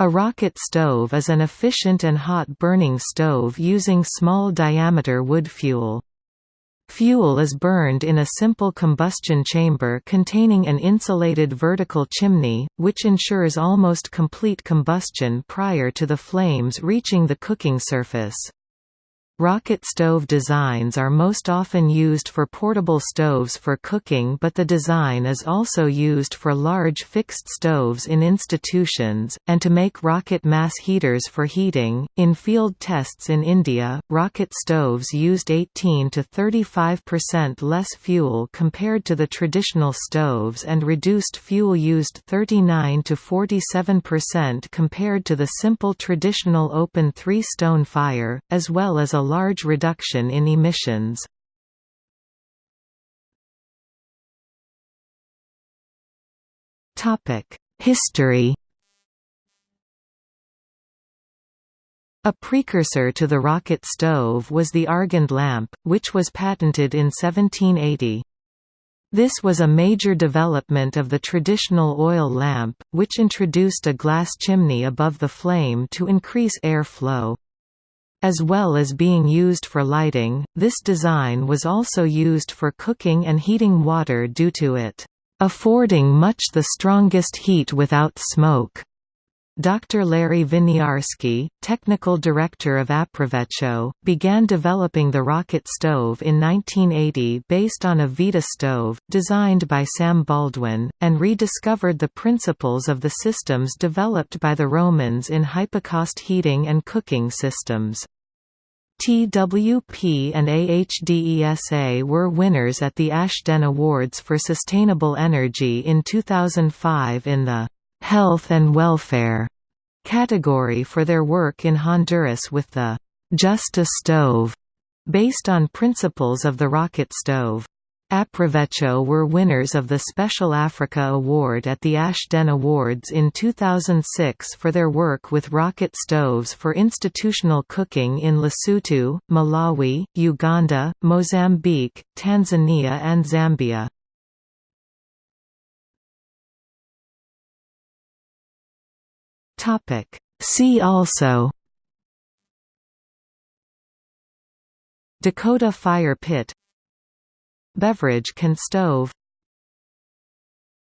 A rocket stove is an efficient and hot-burning stove using small-diameter wood fuel. Fuel is burned in a simple combustion chamber containing an insulated vertical chimney, which ensures almost complete combustion prior to the flames reaching the cooking surface. Rocket stove designs are most often used for portable stoves for cooking but the design is also used for large fixed stoves in institutions, and to make rocket mass heaters for heating. In field tests in India, rocket stoves used 18 to 35% less fuel compared to the traditional stoves and reduced fuel used 39 to 47% compared to the simple traditional open three-stone fire, as well as a large reduction in emissions. History A precursor to the rocket stove was the Argand lamp, which was patented in 1780. This was a major development of the traditional oil lamp, which introduced a glass chimney above the flame to increase air flow. As well as being used for lighting, this design was also used for cooking and heating water due to it affording much the strongest heat without smoke. Dr. Larry Winiarski, technical director of Aprovecho, began developing the rocket stove in 1980 based on a Vita stove, designed by Sam Baldwin, and rediscovered the principles of the systems developed by the Romans in hypocaust heating and cooking systems. TWP and AHDESA were winners at the Ashden Awards for Sustainable Energy in 2005 in the «Health and Welfare» category for their work in Honduras with the «Justa stove» based on principles of the rocket stove. Aprovecho were winners of the Special Africa Award at the Ashden Awards in 2006 for their work with rocket stoves for institutional cooking in Lesotho, Malawi, Uganda, Mozambique, Tanzania and Zambia. See also Dakota fire pit Beverage can stove